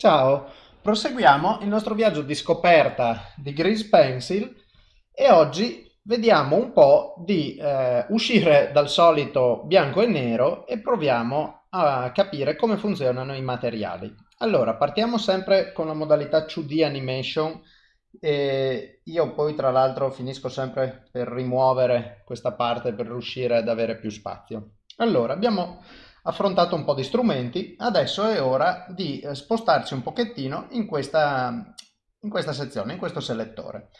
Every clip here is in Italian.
Ciao, proseguiamo il nostro viaggio di scoperta di Grease Pencil e oggi vediamo un po' di eh, uscire dal solito bianco e nero e proviamo a capire come funzionano i materiali. Allora, partiamo sempre con la modalità 2D Animation e io poi tra l'altro finisco sempre per rimuovere questa parte per riuscire ad avere più spazio. Allora, abbiamo affrontato un po' di strumenti, adesso è ora di eh, spostarci un pochettino in questa, in questa sezione, in questo selettore.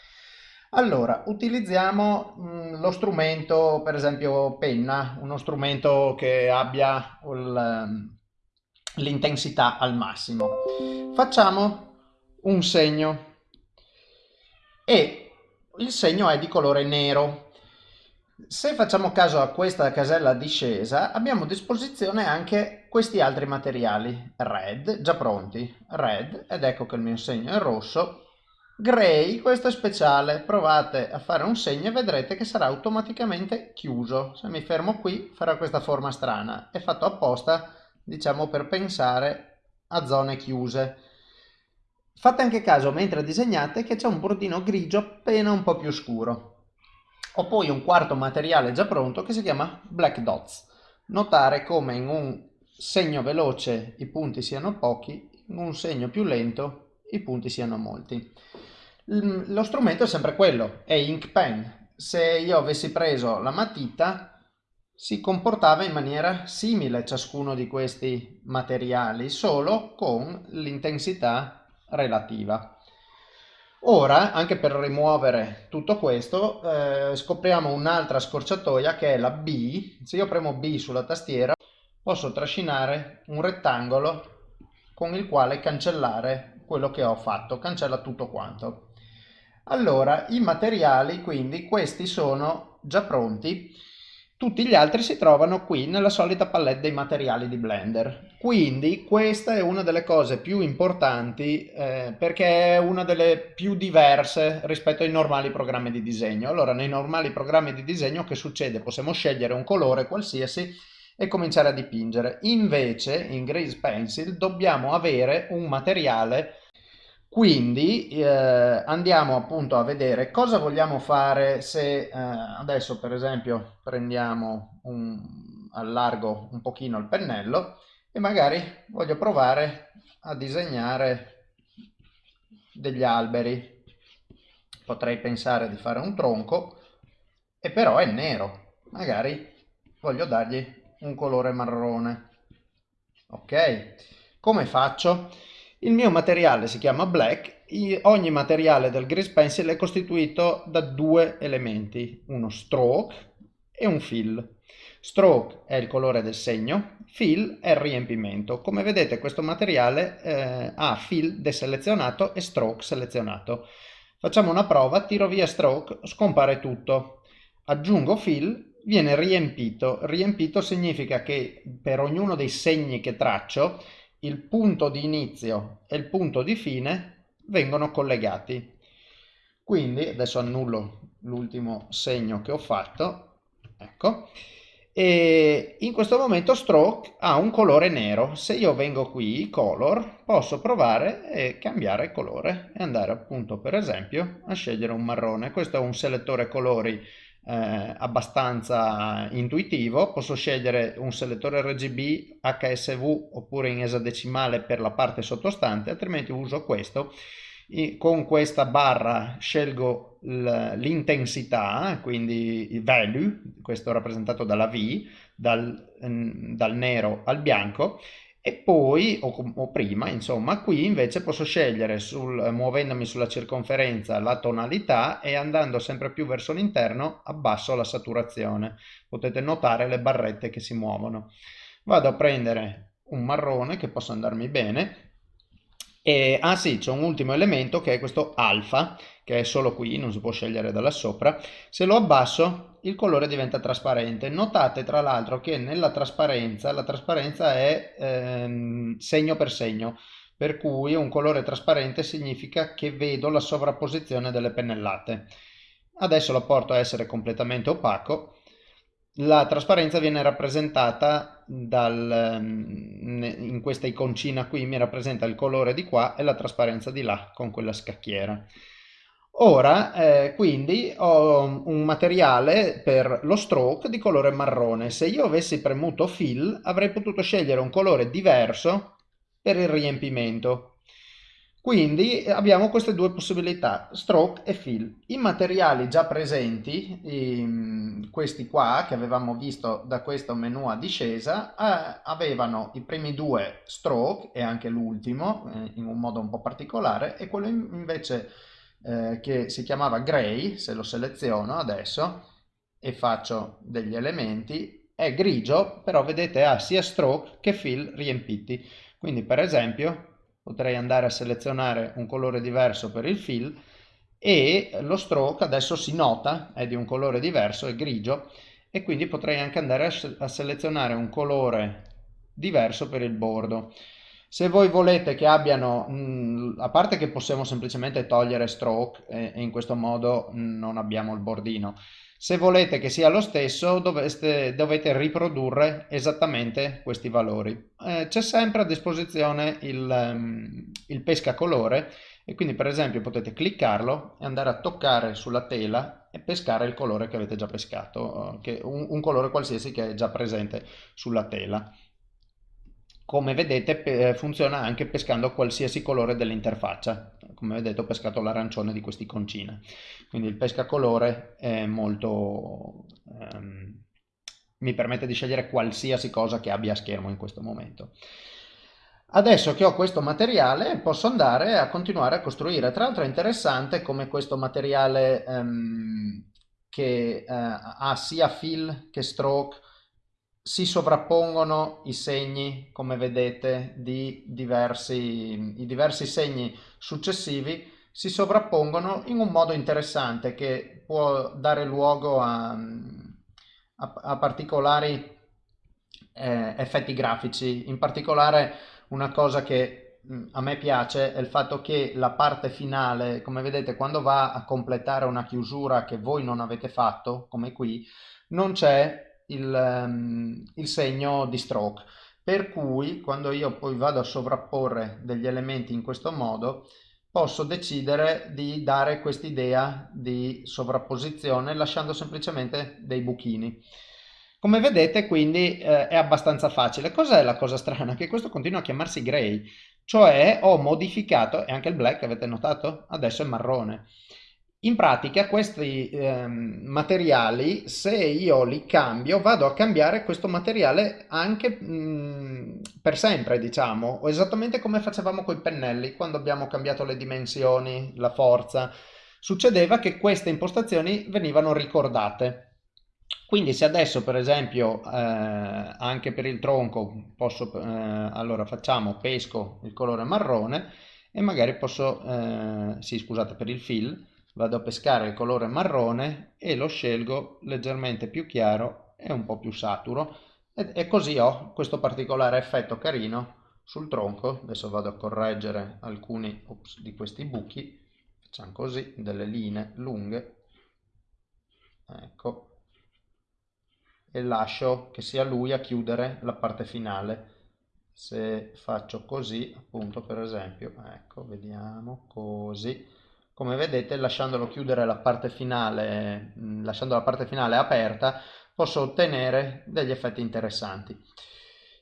Allora, utilizziamo mm, lo strumento, per esempio penna, uno strumento che abbia l'intensità al massimo. Facciamo un segno e il segno è di colore nero. Se facciamo caso a questa casella discesa, abbiamo a disposizione anche questi altri materiali, red, già pronti, red, ed ecco che il mio segno è rosso, grey, questo è speciale, provate a fare un segno e vedrete che sarà automaticamente chiuso, se mi fermo qui farà questa forma strana, è fatto apposta, diciamo, per pensare a zone chiuse. Fate anche caso mentre disegnate che c'è un bordino grigio appena un po' più scuro. Ho poi un quarto materiale già pronto che si chiama Black Dots. Notare come in un segno veloce i punti siano pochi, in un segno più lento i punti siano molti. Lo strumento è sempre quello, è Ink Pen. Se io avessi preso la matita si comportava in maniera simile ciascuno di questi materiali, solo con l'intensità relativa. Ora, anche per rimuovere tutto questo, eh, scopriamo un'altra scorciatoia che è la B. Se io premo B sulla tastiera, posso trascinare un rettangolo con il quale cancellare quello che ho fatto, cancella tutto quanto. Allora, i materiali, quindi, questi sono già pronti tutti gli altri si trovano qui nella solita palette dei materiali di Blender. Quindi questa è una delle cose più importanti eh, perché è una delle più diverse rispetto ai normali programmi di disegno. Allora nei normali programmi di disegno che succede? Possiamo scegliere un colore qualsiasi e cominciare a dipingere. Invece in Grease Pencil dobbiamo avere un materiale quindi eh, andiamo appunto a vedere cosa vogliamo fare se eh, adesso per esempio prendiamo un, allargo un pochino il pennello e magari voglio provare a disegnare degli alberi. Potrei pensare di fare un tronco e però è nero. Magari voglio dargli un colore marrone. Ok? Come faccio? Il mio materiale si chiama black, ogni materiale del grease pencil è costituito da due elementi, uno stroke e un fill. Stroke è il colore del segno, fill è il riempimento. Come vedete questo materiale eh, ha fill deselezionato e stroke selezionato. Facciamo una prova, tiro via stroke, scompare tutto. Aggiungo fill, viene riempito. Riempito significa che per ognuno dei segni che traccio il punto di inizio e il punto di fine vengono collegati. Quindi adesso annullo l'ultimo segno che ho fatto, ecco, e in questo momento stroke ha un colore nero. Se io vengo qui, color, posso provare e cambiare colore e andare appunto per esempio a scegliere un marrone. Questo è un selettore colori eh, abbastanza intuitivo, posso scegliere un selettore RGB, HSV oppure in esadecimale per la parte sottostante, altrimenti uso questo. E con questa barra scelgo l'intensità, quindi il value, questo rappresentato dalla V, dal, dal nero al bianco, e poi, o, o, prima, insomma, qui invece posso scegliere, sul, muovendomi sulla circonferenza, la tonalità e andando sempre più verso l'interno abbasso la saturazione. Potete notare le barrette che si muovono. Vado a prendere un marrone che possa andarmi bene. E, ah sì, c'è un ultimo elemento che è questo alfa, che è solo qui, non si può scegliere da là sopra. Se lo abbasso il colore diventa trasparente. Notate tra l'altro che nella trasparenza, la trasparenza è ehm, segno per segno, per cui un colore trasparente significa che vedo la sovrapposizione delle pennellate. Adesso la porto a essere completamente opaco. La trasparenza viene rappresentata dal, mm, in questa iconcina qui mi rappresenta il colore di qua e la trasparenza di là con quella scacchiera. Ora, eh, quindi, ho un materiale per lo stroke di colore marrone. Se io avessi premuto fill, avrei potuto scegliere un colore diverso per il riempimento. Quindi abbiamo queste due possibilità, stroke e fill. I materiali già presenti, i, questi qua che avevamo visto da questo menu a discesa, eh, avevano i primi due stroke e anche l'ultimo eh, in un modo un po' particolare e quello invece eh, che si chiamava gray, se lo seleziono adesso e faccio degli elementi, è grigio, però vedete ha sia stroke che fill riempiti. Quindi per esempio potrei andare a selezionare un colore diverso per il fill e lo stroke adesso si nota, è di un colore diverso, è grigio e quindi potrei anche andare a, selezionare un colore diverso per il bordo. Se voi volete che abbiano, mh, a parte che possiamo semplicemente togliere stroke e, e in questo modo non abbiamo il bordino, se volete che sia lo stesso doveste, dovete riprodurre esattamente questi valori. Eh, C'è sempre a disposizione il, um, il pescacolore e quindi per esempio potete cliccarlo e andare a toccare sulla tela e pescare il colore che avete già pescato, che un, un colore qualsiasi che è già presente sulla tela. Come vedete eh, funziona anche pescando qualsiasi colore dell'interfaccia. Come vedete ho pescato l'arancione di quest'iconcina quindi il pescacolore è molto ehm, mi permette di scegliere qualsiasi cosa che abbia a schermo in questo momento Adesso che ho questo materiale posso andare a continuare a costruire. Tra l'altro è interessante come questo materiale ehm, che eh, ha sia fill che stroke si sovrappongono i segni, come vedete, di diversi, i diversi segni successivi si sovrappongono in un modo interessante che può dare luogo a, a, a particolari eh, effetti grafici. In particolare una cosa che mm, a me piace è il fatto che la parte finale, come vedete, quando va a completare una chiusura che voi non avete fatto, come qui, non c'è il, um, il segno di stroke. Per cui quando io poi vado a sovrapporre degli elementi in questo modo, posso decidere di dare quest'idea di sovrapposizione lasciando semplicemente dei buchini. Come vedete quindi eh, è abbastanza facile. Cos'è la cosa strana? Che questo continua a chiamarsi gray, cioè ho modificato, e anche il black avete notato? Adesso è marrone. In pratica questi eh, materiali, se io li cambio, vado a cambiare questo materiale anche mh, per sempre, diciamo, esattamente come facevamo con i pennelli, quando abbiamo cambiato le dimensioni, la forza. Succedeva che queste impostazioni venivano ricordate. Quindi se adesso per esempio eh, anche per il tronco posso, eh, allora facciamo pesco il colore marrone e magari posso, eh, sì scusate per il fill, vado a pescare il colore marrone e lo scelgo leggermente più chiaro e un po' più saturo. E, e così ho questo particolare effetto carino sul tronco. Adesso vado a correggere alcuni ops, di questi buchi. Facciamo così delle linee lunghe. Ecco. E lascio che sia lui a chiudere la parte finale. Se faccio così appunto per esempio ecco vediamo così come vedete lasciandolo chiudere la parte finale, mm, lasciando la parte finale aperta, posso ottenere degli effetti interessanti.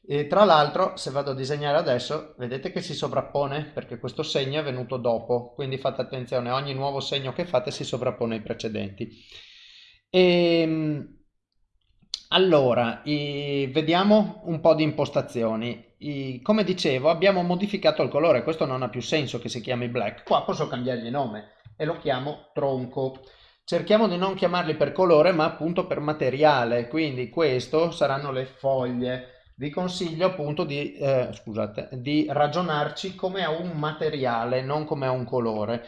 E tra l'altro, se vado a disegnare adesso, vedete che si sovrappone perché questo segno è venuto dopo, quindi fate attenzione, ogni nuovo segno che fate si sovrappone ai precedenti. E, ehm, allora, vediamo un po' di impostazioni i, come dicevo abbiamo modificato il colore, questo non ha più senso che si chiami black, qua posso cambiargli nome e lo chiamo tronco. Cerchiamo di non chiamarli per colore ma appunto per materiale, quindi questo saranno le foglie. Vi consiglio appunto di, eh, scusate, di ragionarci come a un materiale, non come a un colore.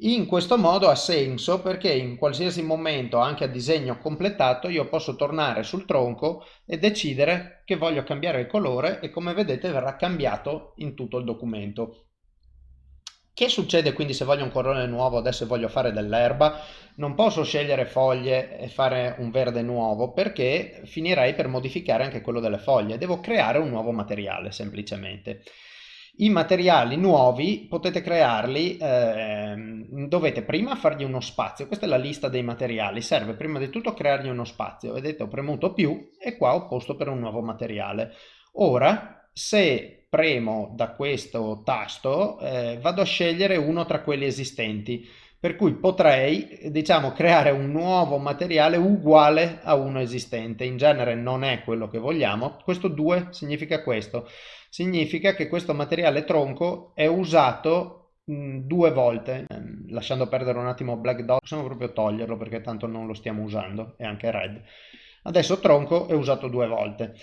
In questo modo ha senso perché in qualsiasi momento, anche a disegno completato, io posso tornare sul tronco e decidere che voglio cambiare il colore e come vedete verrà cambiato in tutto il documento. Che succede quindi se voglio un colore nuovo, adesso voglio fare dell'erba? Non posso scegliere foglie e fare un verde nuovo perché finirei per modificare anche quello delle foglie. Devo creare un nuovo materiale semplicemente. I materiali nuovi potete crearli, eh, dovete prima fargli uno spazio, questa è la lista dei materiali, serve prima di tutto creargli uno spazio, vedete ho premuto più e qua ho posto per un nuovo materiale. Ora se premo da questo tasto eh, vado a scegliere uno tra quelli esistenti, per cui potrei diciamo creare un nuovo materiale uguale a uno esistente, in genere non è quello che vogliamo, questo 2 significa questo significa che questo materiale tronco è usato due volte. Ehm, lasciando perdere un attimo Black Dot, possiamo proprio toglierlo perché tanto non lo stiamo usando, e anche Red. Adesso tronco è usato due volte.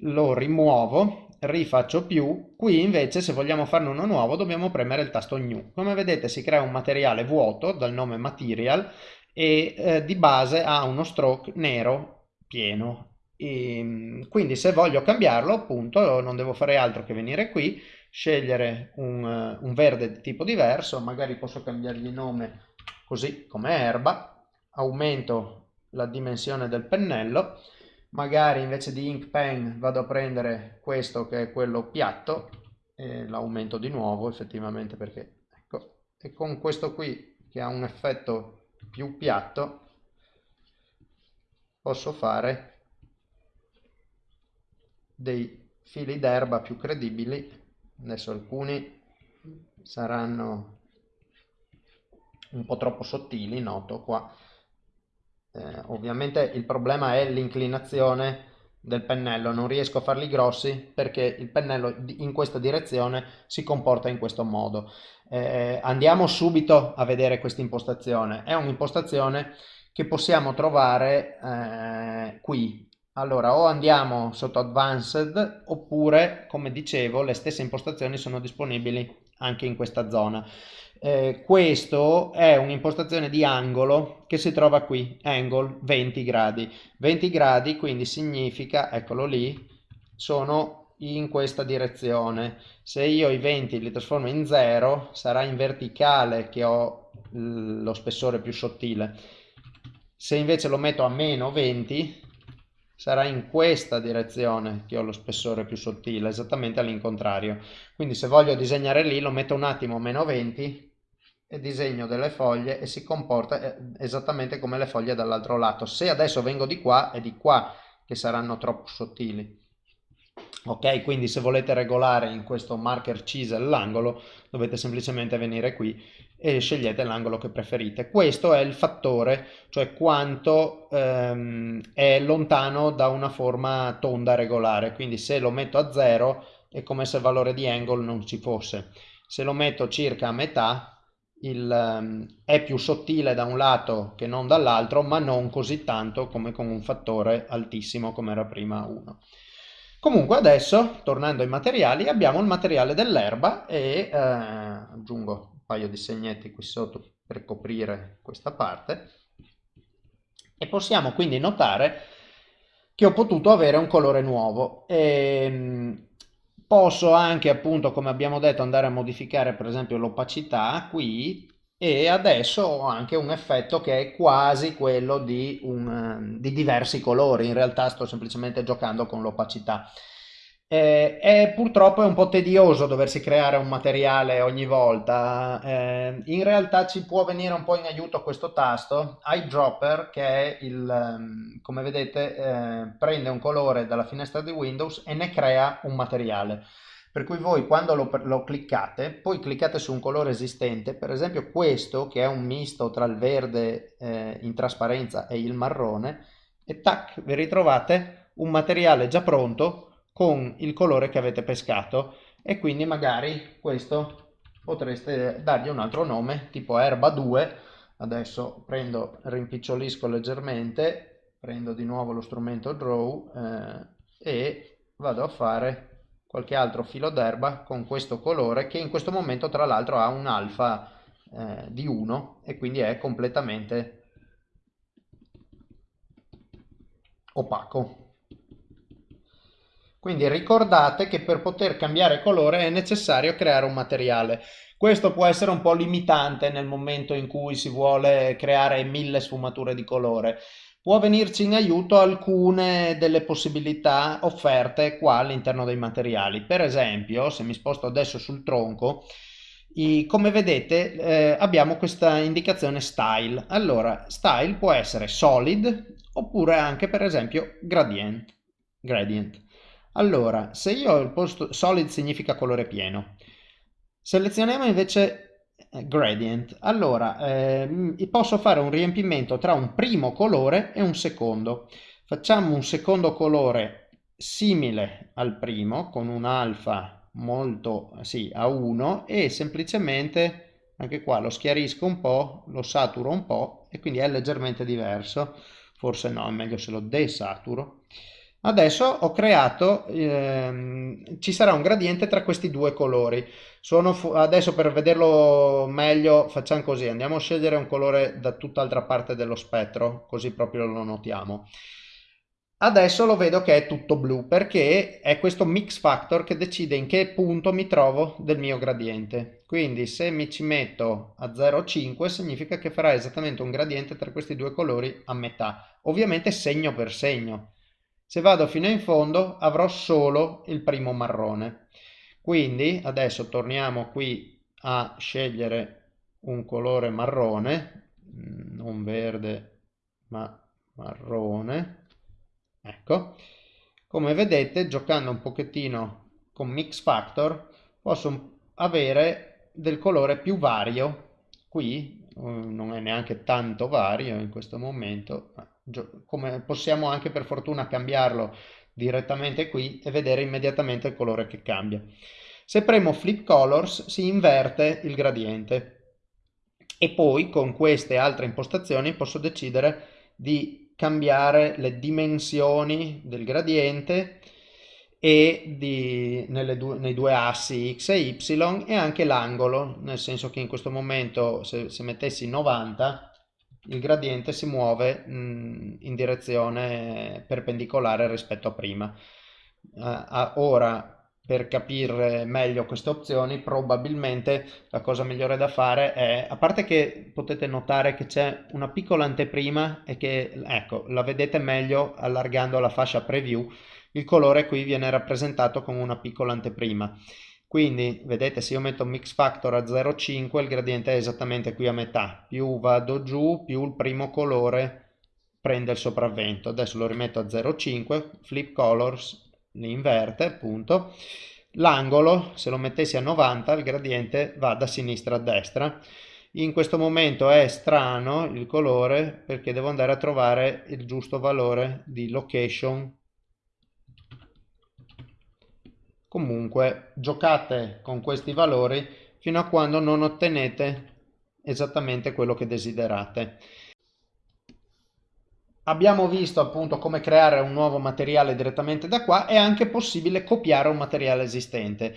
Lo rimuovo, rifaccio più, qui invece se vogliamo farne uno nuovo dobbiamo premere il tasto New. Come vedete si crea un materiale vuoto dal nome Material e eh, di base ha uno stroke nero pieno e, ehm, quindi se voglio cambiarlo appunto non devo fare altro che venire qui, scegliere un, un verde di tipo diverso, magari posso cambiargli nome così come erba, aumento la dimensione del pennello, magari invece di ink pen vado a prendere questo che è quello piatto e l'aumento di nuovo effettivamente perché ecco e con questo qui che ha un effetto più piatto posso fare dei fili d'erba più credibili. Adesso alcuni saranno un po' troppo sottili noto qua. Eh, ovviamente il problema è l'inclinazione del pennello. Non riesco a farli grossi perché il pennello in questa direzione si comporta in questo modo. Eh, andiamo subito a vedere questa impostazione. È un'impostazione che possiamo trovare eh, qui allora, o andiamo sotto Advanced oppure, come dicevo, le stesse impostazioni sono disponibili anche in questa zona. Eh, questo è un'impostazione di angolo che si trova qui, angle 20 gradi. 20 gradi quindi significa, eccolo lì, sono in questa direzione. Se io i 20 li trasformo in 0, sarà in verticale che ho lo spessore più sottile. Se invece lo metto a meno 20, sarà in questa direzione che ho lo spessore più sottile, esattamente all'incontrario. Quindi se voglio disegnare lì lo metto un attimo meno 20 e disegno delle foglie e si comporta eh, esattamente come le foglie dall'altro lato. Se adesso vengo di qua è di qua che saranno troppo sottili. Ok, quindi se volete regolare in questo marker chisel l'angolo dovete semplicemente venire qui e scegliete l'angolo che preferite. Questo è il fattore, cioè quanto ehm, è lontano da una forma tonda regolare, quindi se lo metto a 0 è come se il valore di angle non ci fosse. Se lo metto circa a metà il, um, è più sottile da un lato che non dall'altro, ma non così tanto come con un fattore altissimo come era prima 1. Comunque adesso, tornando ai materiali, abbiamo il materiale dell'erba e eh, aggiungo paio di segnetti qui sotto per coprire questa parte. E possiamo quindi notare che ho potuto avere un colore nuovo. E, ehm, posso anche appunto come abbiamo detto andare a modificare per esempio l'opacità qui e adesso ho anche un effetto che è quasi quello di, un, di diversi colori in realtà sto semplicemente giocando con l'opacità eh, è purtroppo è un po' tedioso doversi creare un materiale ogni volta. Eh, in realtà ci può venire un po' in aiuto questo tasto, eyedropper, che è il, ehm, come vedete, eh, prende un colore dalla finestra di Windows e ne crea un materiale. Per cui voi quando lo, lo cliccate, poi cliccate su un colore esistente, per esempio questo che è un misto tra il verde eh, in trasparenza e il marrone, e tac, vi ritrovate un materiale già pronto con il colore che avete pescato. E quindi magari questo potreste dargli un altro nome tipo erba 2 adesso prendo rimpicciolisco leggermente prendo di nuovo lo strumento draw eh, e vado a fare qualche altro filo d'erba con questo colore che in questo momento tra l'altro ha un alfa eh, di 1 e quindi è completamente opaco Quindi ricordate che per poter cambiare colore è necessario creare un materiale. Questo può essere un po' limitante nel momento in cui si vuole creare mille sfumature di colore. Può venirci in aiuto alcune delle possibilità offerte qua all'interno dei materiali. Per esempio, se mi sposto adesso sul tronco, i, come vedete eh, abbiamo questa indicazione style. Allora, style può essere solid oppure anche per esempio gradient. gradient. Allora, se io ho il posto solid significa colore pieno. Selezioniamo invece gradient. Allora, eh, posso fare un riempimento tra un primo colore e un secondo. Facciamo un secondo colore simile al primo con un alfa molto sì, a 1 e semplicemente anche qua lo schiarisco un po', lo saturo un po' e quindi è leggermente diverso. Forse no, è meglio se lo desaturo. Adesso ho creato, ehm, ci sarà un gradiente tra questi due colori. Adesso per vederlo meglio facciamo così, andiamo a scegliere un colore da tutt'altra parte dello spettro, così proprio lo notiamo. Adesso lo vedo che è tutto blu perché è questo mix factor che decide in che punto mi trovo del mio gradiente. Quindi se mi ci metto a 0,5 significa che farà esattamente un gradiente tra questi due colori a metà, ovviamente segno per segno. Se vado fino in fondo avrò solo il primo marrone. Quindi adesso torniamo qui a scegliere un colore marrone, mm, non verde ma marrone. Ecco, come vedete giocando un pochettino con Mix Factor posso avere del colore più vario. Qui eh, non è neanche tanto vario in questo momento, come possiamo anche per fortuna cambiarlo direttamente qui e vedere immediatamente il colore che cambia. Se premo Flip Colors si inverte il gradiente e poi con queste altre impostazioni posso decidere di cambiare le dimensioni del gradiente e di, due, nei due assi x e y e anche l'angolo, nel senso che in questo momento se, se mettessi 90 il gradiente si muove mh, in direzione perpendicolare rispetto a prima. Uh, ora, per capire meglio queste opzioni, probabilmente la cosa migliore da fare è, a parte che potete notare che c'è una piccola anteprima e che, ecco, la vedete meglio allargando la fascia preview, il colore qui viene rappresentato con una piccola anteprima. Quindi vedete se io metto mix factor a 0,5 il gradiente è esattamente qui a metà, più vado giù più il primo colore prende il sopravvento. Adesso lo rimetto a 0,5, flip colors li inverte appunto. L'angolo se lo mettessi a 90 il gradiente va da sinistra a destra. In questo momento è strano il colore perché devo andare a trovare il giusto valore di location Comunque giocate con questi valori fino a quando non ottenete esattamente quello che desiderate. Abbiamo visto appunto come creare un nuovo materiale direttamente da qua, è anche possibile copiare un materiale esistente.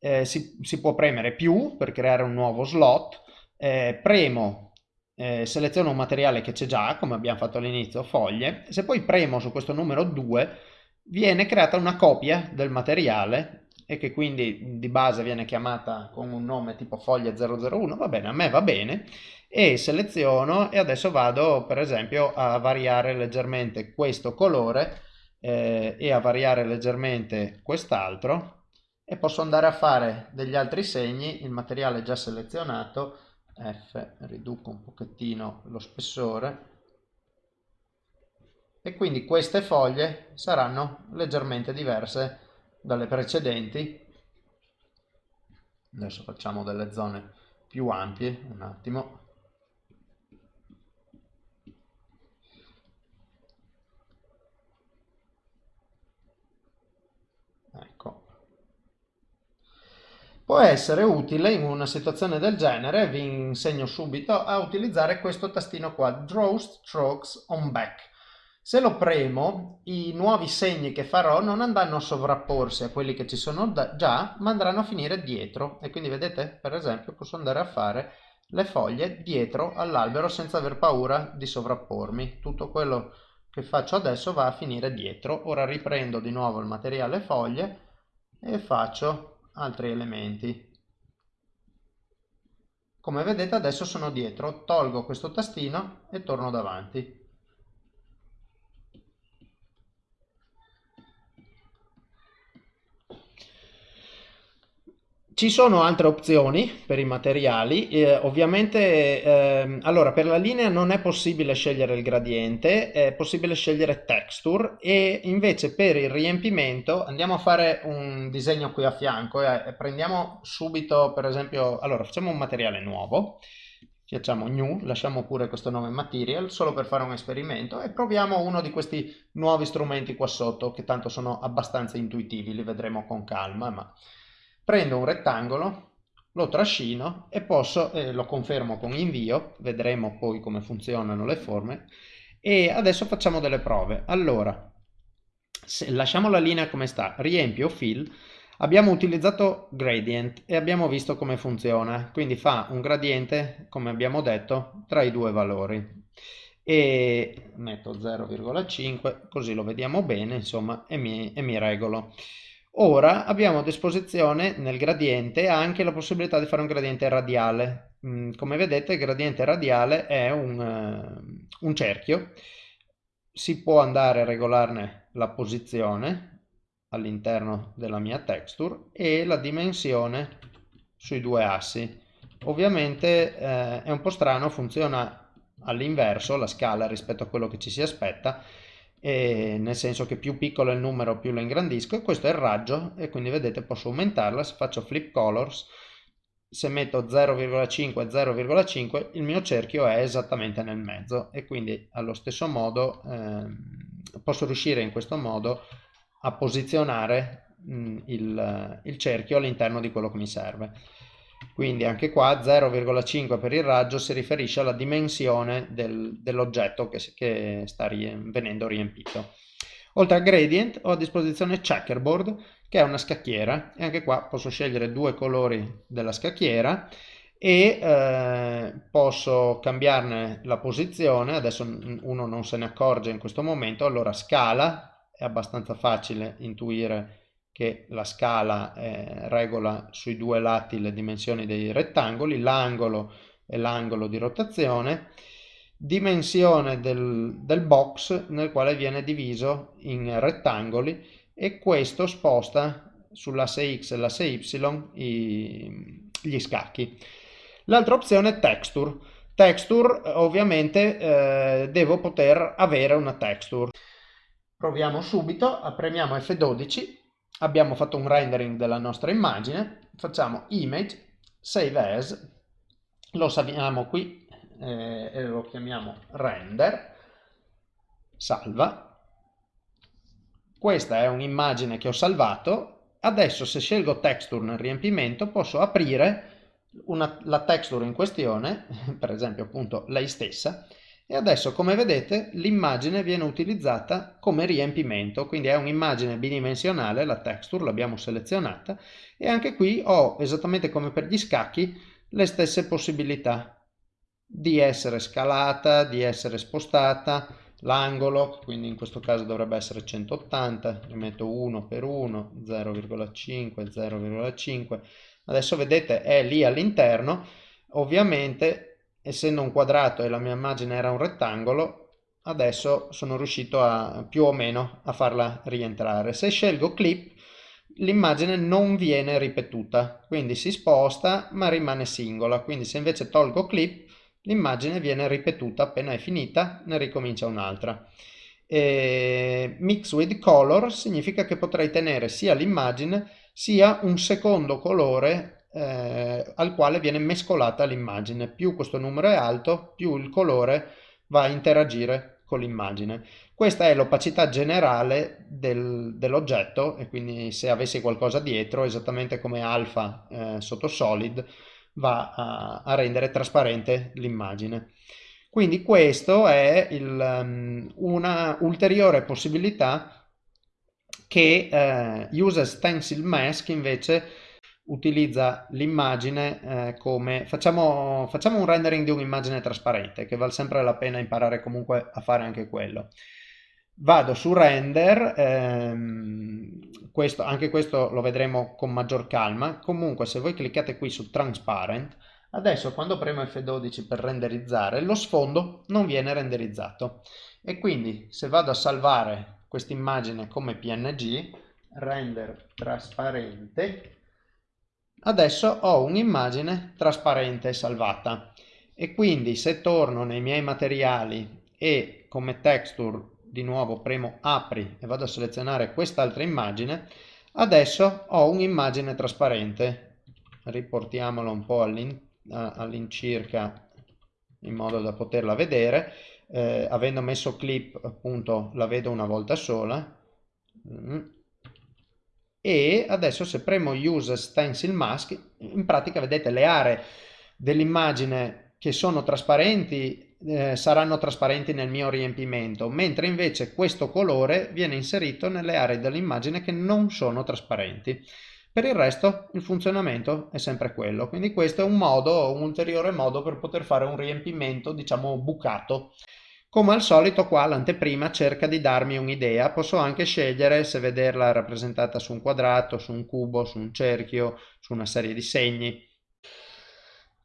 Eh, si, si, può premere più per creare un nuovo slot, eh, premo, eh, seleziono un materiale che c'è già, come abbiamo fatto all'inizio, foglie, se poi premo su questo numero 2 viene creata una copia del materiale e che quindi di base viene chiamata con un nome tipo foglia 001, va bene, a me va bene, e seleziono e adesso vado per esempio a variare leggermente questo colore eh, e a variare leggermente quest'altro e posso andare a fare degli altri segni, il materiale già selezionato, F, riduco un pochettino lo spessore, e quindi queste foglie saranno leggermente diverse dalle precedenti. Adesso facciamo delle zone più ampie, un attimo. Ecco. Può essere utile in una situazione del genere, vi insegno subito, a utilizzare questo tastino qua, Draw Strokes on Back se lo premo, i nuovi segni che farò non andranno a sovrapporsi a quelli che ci sono già, ma andranno a finire dietro. E quindi vedete, per esempio, posso andare a fare le foglie dietro all'albero senza aver paura di sovrappormi. Tutto quello che faccio adesso va a finire dietro. Ora riprendo di nuovo il materiale foglie e faccio altri elementi. Come vedete adesso sono dietro, tolgo questo tastino e torno davanti. Ci sono altre opzioni per i materiali, eh, ovviamente eh, allora per la linea non è possibile scegliere il gradiente, è possibile scegliere texture e invece per il riempimento andiamo a fare un disegno qui a fianco e prendiamo subito per esempio, allora facciamo un materiale nuovo, facciamo new, lasciamo pure questo nome material solo per fare un esperimento e proviamo uno di questi nuovi strumenti qua sotto che tanto sono abbastanza intuitivi, li vedremo con calma ma prendo un rettangolo, lo trascino e posso, eh, lo confermo con invio, vedremo poi come funzionano le forme, e adesso facciamo delle prove. Allora, lasciamo la linea come sta, riempio fill, abbiamo utilizzato gradient e abbiamo visto come funziona, quindi fa un gradiente, come abbiamo detto, tra i due valori. E metto 0,5 così lo vediamo bene insomma e mi, e mi regolo Ora abbiamo a disposizione nel gradiente anche la possibilità di fare un gradiente radiale. Mm, come vedete il gradiente radiale è un, uh, un cerchio, si può andare a regolarne la posizione all'interno della mia texture e la dimensione sui due assi. Ovviamente eh, è un po' strano, funziona all'inverso la scala rispetto a quello che ci si aspetta, nel senso che più piccolo è il numero più lo ingrandisco e questo è il raggio e quindi vedete posso aumentarla se faccio flip colors se metto 0,5 0,5 il mio cerchio è esattamente nel mezzo e quindi allo stesso modo eh, posso riuscire in questo modo a posizionare mh, il, il cerchio all'interno di quello che mi serve quindi anche qua 0,5 per il raggio si riferisce alla dimensione del, dell'oggetto che, che, sta rie, venendo riempito. Oltre al gradient ho a disposizione checkerboard che è una scacchiera. E anche qua posso scegliere due colori della scacchiera e eh, posso cambiarne la posizione, adesso uno non se ne accorge in questo momento, allora scala, è abbastanza facile intuire che la scala eh, regola sui due lati le dimensioni dei rettangoli, l'angolo e l'angolo di rotazione, dimensione del, del box nel quale viene diviso in rettangoli e questo sposta sull'asse x e l'asse y i, gli scacchi. L'altra opzione è texture. Texture ovviamente eh, devo poter avere una texture. Proviamo subito, premiamo F12 abbiamo fatto un rendering della nostra immagine, facciamo image, save as, lo salviamo qui eh, e lo chiamiamo render, salva. Questa è un'immagine che ho salvato, adesso se scelgo texture nel riempimento posso aprire una, la texture in questione, per esempio appunto lei stessa, e adesso come vedete l'immagine viene utilizzata come riempimento quindi è un'immagine bidimensionale la texture l'abbiamo selezionata e anche qui ho esattamente come per gli scacchi le stesse possibilità di essere scalata di essere spostata l'angolo quindi in questo caso dovrebbe essere 180 ne metto 1 per 1 0,5 0,5 adesso vedete è lì all'interno ovviamente essendo un quadrato e la mia immagine era un rettangolo, adesso sono riuscito a più o meno a farla rientrare. Se scelgo clip, l'immagine non viene ripetuta, quindi si sposta ma rimane singola. Quindi se invece tolgo clip, l'immagine viene ripetuta, appena è finita ne ricomincia un'altra. Mix with color significa che potrei tenere sia l'immagine sia un secondo colore eh, al quale viene mescolata l'immagine. Più questo numero è alto, più il colore va a interagire con l'immagine. Questa è l'opacità generale del, dell'oggetto e quindi se avessi qualcosa dietro, esattamente come alfa eh, sotto solid, va a, a rendere trasparente l'immagine. Quindi questo è il, um, una ulteriore possibilità che eh, User Stencil Mask invece utilizza l'immagine eh, come facciamo, facciamo un rendering di un'immagine trasparente che vale sempre la pena imparare comunque a fare anche quello. Vado su render, ehm, questo, anche questo lo vedremo con maggior calma, comunque se voi cliccate qui su transparent, adesso quando premo F12 per renderizzare, lo sfondo non viene renderizzato. E quindi se vado a salvare questa immagine come png, render trasparente, adesso ho un'immagine trasparente salvata e quindi se torno nei miei materiali e come texture di nuovo premo apri e vado a selezionare quest'altra immagine, adesso ho un'immagine trasparente. Riportiamola un po' all'incirca in modo da poterla vedere. Eh, avendo messo clip appunto la vedo una volta sola. E adesso se premo use stencil mask, in pratica vedete le aree dell'immagine che sono trasparenti eh, saranno trasparenti nel mio riempimento, mentre invece questo colore viene inserito nelle aree dell'immagine che non sono trasparenti. Per il resto il funzionamento è sempre quello, quindi questo è un modo, un ulteriore modo per poter fare un riempimento, diciamo, bucato. Come al solito qua l'anteprima cerca di darmi un'idea, posso anche scegliere se vederla rappresentata su un quadrato, su un cubo, su un cerchio, su una serie di segni.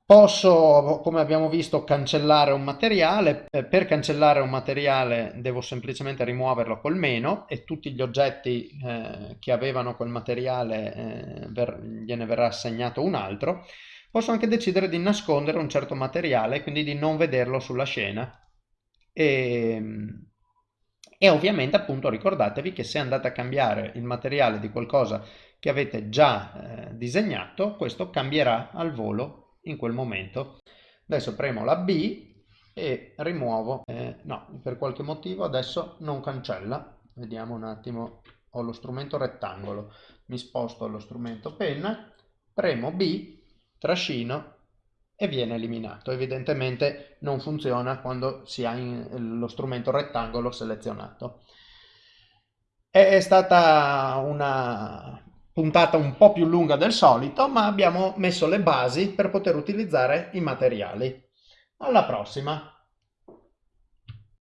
Posso, come abbiamo visto, cancellare un materiale. Eh, per cancellare un materiale devo semplicemente rimuoverlo col meno e tutti gli oggetti eh, che avevano quel materiale eh, ver gliene verrà assegnato un altro. Posso anche decidere di nascondere un certo materiale, quindi di non vederlo sulla scena. E, e ovviamente appunto ricordatevi che se andate a cambiare il materiale di qualcosa che avete già eh, disegnato, questo cambierà al volo in quel momento. Adesso premo la B e rimuovo, eh, no, per qualche motivo adesso non cancella, vediamo un attimo, ho lo strumento rettangolo, mi sposto allo strumento penna, premo B, trascino e viene eliminato. Evidentemente non funziona quando si ha lo strumento rettangolo selezionato. È stata una puntata un po' più lunga del solito, ma abbiamo messo le basi per poter utilizzare i materiali. Alla prossima!